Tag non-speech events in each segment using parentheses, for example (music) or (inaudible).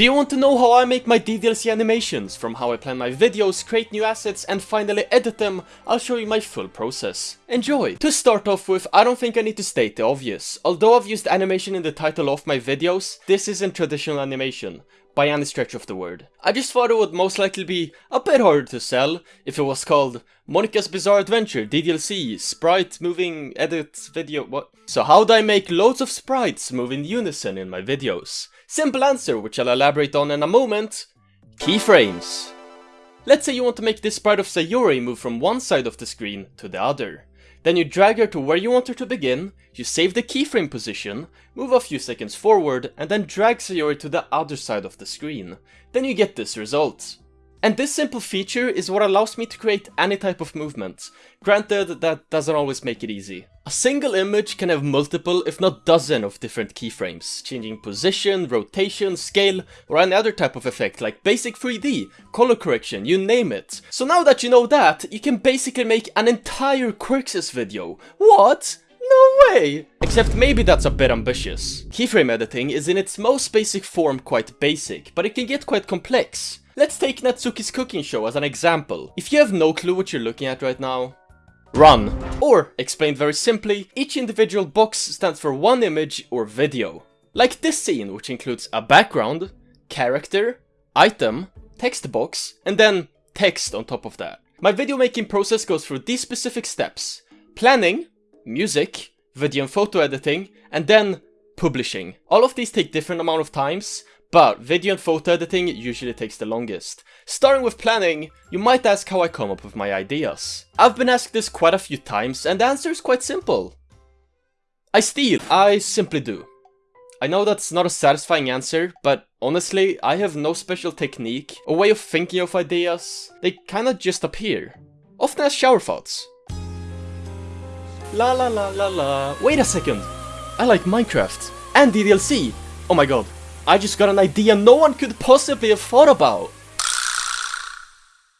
Do you want to know how I make my DDLC animations? From how I plan my videos, create new assets and finally edit them, I'll show you my full process. Enjoy! To start off with, I don't think I need to state the obvious. Although I've used animation in the title of my videos, this isn't traditional animation by any stretch of the word. I just thought it would most likely be a bit harder to sell if it was called Monika's Bizarre Adventure DDLC Sprite Moving Edit Video what? So how do I make loads of sprites move in unison in my videos? Simple answer, which I'll elaborate on in a moment. Keyframes. Let's say you want to make this sprite of Sayori move from one side of the screen to the other. Then you drag her to where you want her to begin, you save the keyframe position, move a few seconds forward, and then drag Sayori to the other side of the screen. Then you get this result. And this simple feature is what allows me to create any type of movement. Granted, that doesn't always make it easy. A single image can have multiple, if not dozen of different keyframes, changing position, rotation, scale, or any other type of effect like basic 3D, color correction, you name it. So now that you know that, you can basically make an entire Quirkses video. What? No way! Except maybe that's a bit ambitious. Keyframe editing is in its most basic form quite basic, but it can get quite complex. Let's take Natsuki's cooking show as an example. If you have no clue what you're looking at right now, run. Or, explained very simply, each individual box stands for one image or video. Like this scene, which includes a background, character, item, text box, and then text on top of that. My video making process goes through these specific steps. Planning, music, video and photo editing, and then publishing. All of these take different amount of times, but video and photo editing usually takes the longest. Starting with planning, you might ask how I come up with my ideas. I've been asked this quite a few times and the answer is quite simple. I steal. I simply do. I know that's not a satisfying answer, but honestly, I have no special technique or way of thinking of ideas. They kinda just appear. Often as shower thoughts. La la la la la. Wait a second. I like Minecraft and DDLC. Oh my god. I just got an idea no one could possibly have thought about.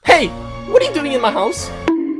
Hey, what are you doing in my house?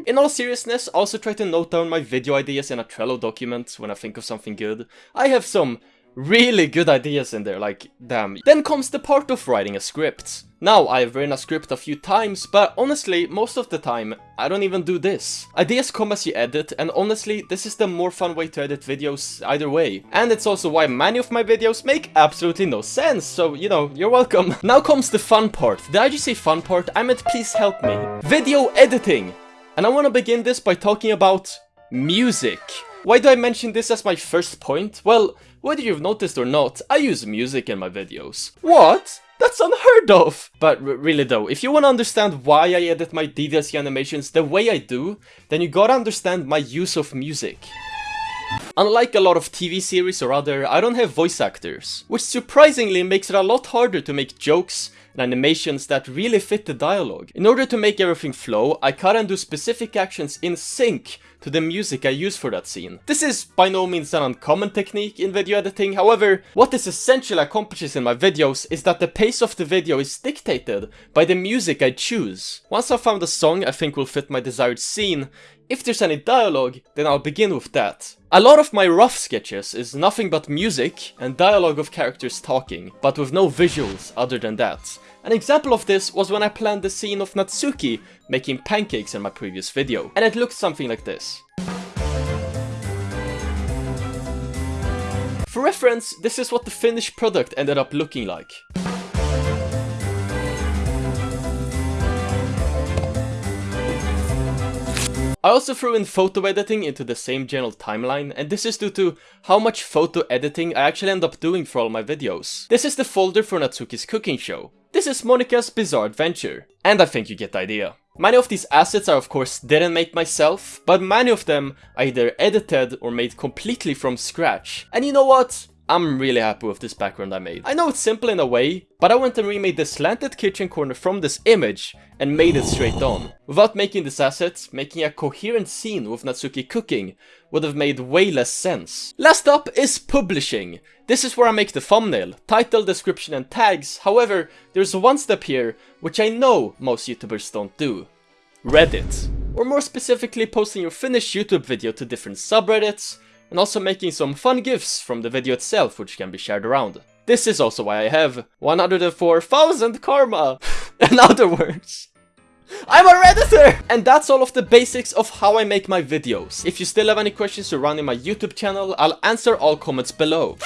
In all seriousness, also try to note down my video ideas in a Trello document when I think of something good. I have some really good ideas in there, like, damn. Then comes the part of writing a script. Now, I've written a script a few times, but honestly, most of the time, I don't even do this. Ideas come as you edit, and honestly, this is the more fun way to edit videos either way. And it's also why many of my videos make absolutely no sense, so, you know, you're welcome. (laughs) Now comes the fun part. Did I just say fun part? I meant please help me. Video editing! And I want to begin this by talking about music. Why do I mention this as my first point? Well, whether you've noticed or not, I use music in my videos. What? That's unheard of! But really though, if you wanna understand why I edit my DDLC animations the way I do, then you gotta understand my use of music. Unlike a lot of TV series or other, I don't have voice actors, which surprisingly makes it a lot harder to make jokes and animations that really fit the dialogue. In order to make everything flow, I cut and do specific actions in sync to the music I use for that scene. This is by no means an uncommon technique in video editing, however, what this essentially accomplishes in my videos is that the pace of the video is dictated by the music I choose. Once I've found a song I think will fit my desired scene, if there's any dialogue, then I'll begin with that. A lot of my rough sketches is nothing but music and dialogue of characters talking, but with no visuals other than that. An example of this was when I planned the scene of Natsuki making pancakes in my previous video, and it looked something like this. For reference, this is what the finished product ended up looking like. I also threw in photo editing into the same general timeline, and this is due to how much photo editing I actually end up doing for all my videos. This is the folder for Natsuki's cooking show. This is Monika's Bizarre Adventure. And I think you get the idea. Many of these assets I of course didn't make myself, but many of them I either edited or made completely from scratch. And you know what? I'm really happy with this background I made. I know it's simple in a way, but I went and remade the slanted kitchen corner from this image and made it straight on. Without making this asset, making a coherent scene with Natsuki cooking would have made way less sense. Last up is publishing. This is where I make the thumbnail, title, description and tags, however, there's one step here which I know most YouTubers don't do. Reddit. Or more specifically posting your finished YouTube video to different subreddits, and also making some fun gifs from the video itself which can be shared around. This is also why I have 104,000 karma. (laughs) In other words, I'm a redditor! And that's all of the basics of how I make my videos. If you still have any questions surrounding my YouTube channel, I'll answer all comments below.